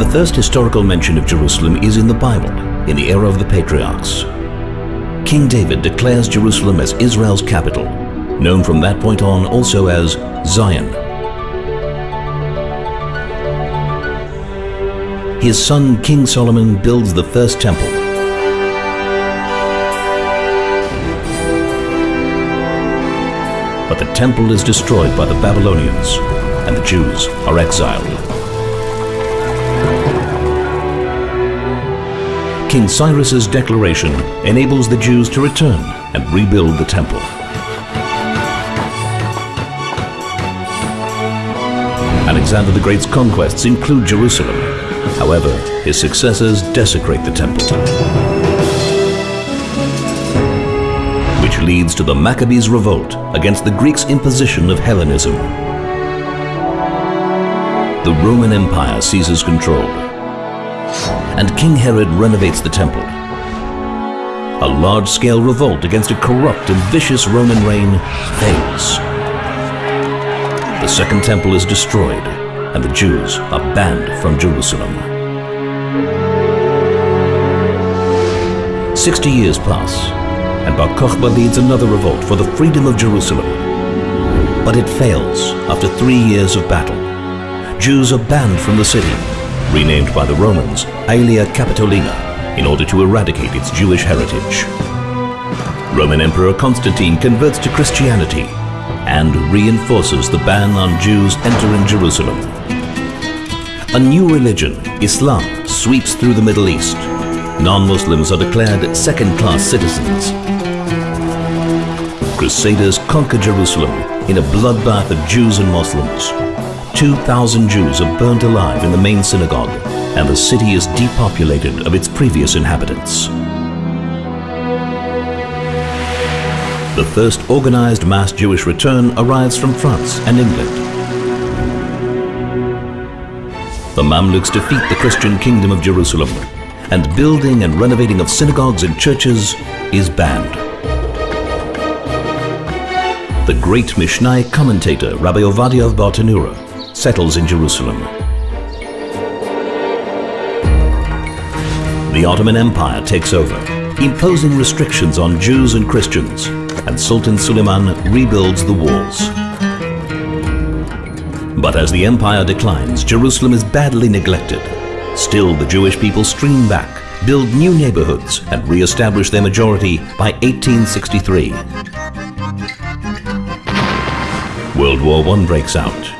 The first historical mention of Jerusalem is in the Bible, in the era of the patriarchs. King David declares Jerusalem as Israel's capital, known from that point on also as Zion. His son King Solomon builds the first temple. But the temple is destroyed by the Babylonians and the Jews are exiled. King Cyrus's declaration enables the Jews to return and rebuild the temple. Alexander the Great's conquests include Jerusalem. However, his successors desecrate the temple. Which leads to the Maccabees' revolt against the Greeks' imposition of Hellenism. The Roman Empire seizes control and King Herod renovates the temple. A large-scale revolt against a corrupt and vicious Roman reign fails. The Second Temple is destroyed and the Jews are banned from Jerusalem. Sixty years pass and Bar Kokhba leads another revolt for the freedom of Jerusalem. But it fails after three years of battle. Jews are banned from the city renamed by the Romans Aelia Capitolina in order to eradicate its Jewish heritage. Roman Emperor Constantine converts to Christianity and reinforces the ban on Jews entering Jerusalem. A new religion, Islam, sweeps through the Middle East. Non-Muslims are declared second-class citizens. Crusaders conquer Jerusalem in a bloodbath of Jews and Muslims. 2,000 Jews are burnt alive in the main synagogue and the city is depopulated of its previous inhabitants. The first organized mass Jewish return arrives from France and England. The Mamluks defeat the Christian kingdom of Jerusalem and building and renovating of synagogues and churches is banned. The great Mishnai commentator Rabbi Ovadia of Bartanura settles in Jerusalem. The Ottoman Empire takes over, imposing restrictions on Jews and Christians, and Sultan Suleiman rebuilds the walls. But as the empire declines, Jerusalem is badly neglected. Still, the Jewish people stream back, build new neighborhoods, and re-establish their majority by 1863. World War I breaks out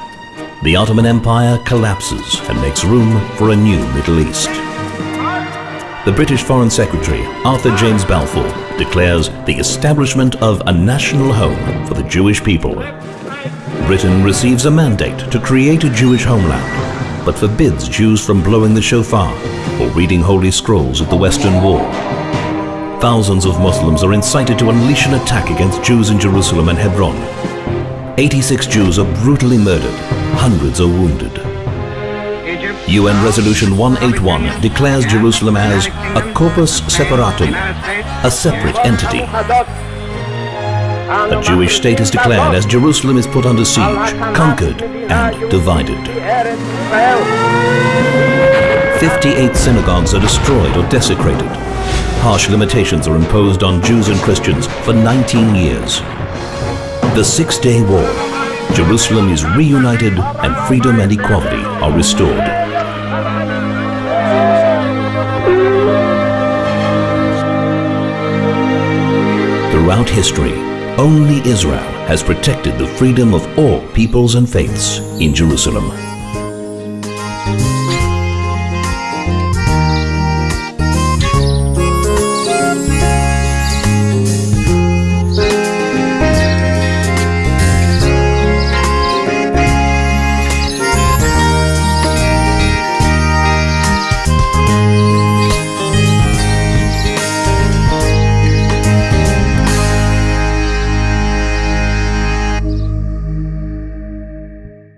the Ottoman Empire collapses and makes room for a new Middle East. The British Foreign Secretary, Arthur James Balfour, declares the establishment of a national home for the Jewish people. Britain receives a mandate to create a Jewish homeland, but forbids Jews from blowing the shofar or reading holy scrolls at the Western Wall. Thousands of Muslims are incited to unleash an attack against Jews in Jerusalem and Hebron. 86 Jews are brutally murdered hundreds are wounded. UN Resolution 181 declares Jerusalem as a corpus separatum, a separate entity. A Jewish state is declared as Jerusalem is put under siege, conquered and divided. 58 synagogues are destroyed or desecrated. Harsh limitations are imposed on Jews and Christians for 19 years. The Six-Day War Jerusalem is reunited and freedom and equality are restored. Throughout history, only Israel has protected the freedom of all peoples and faiths in Jerusalem.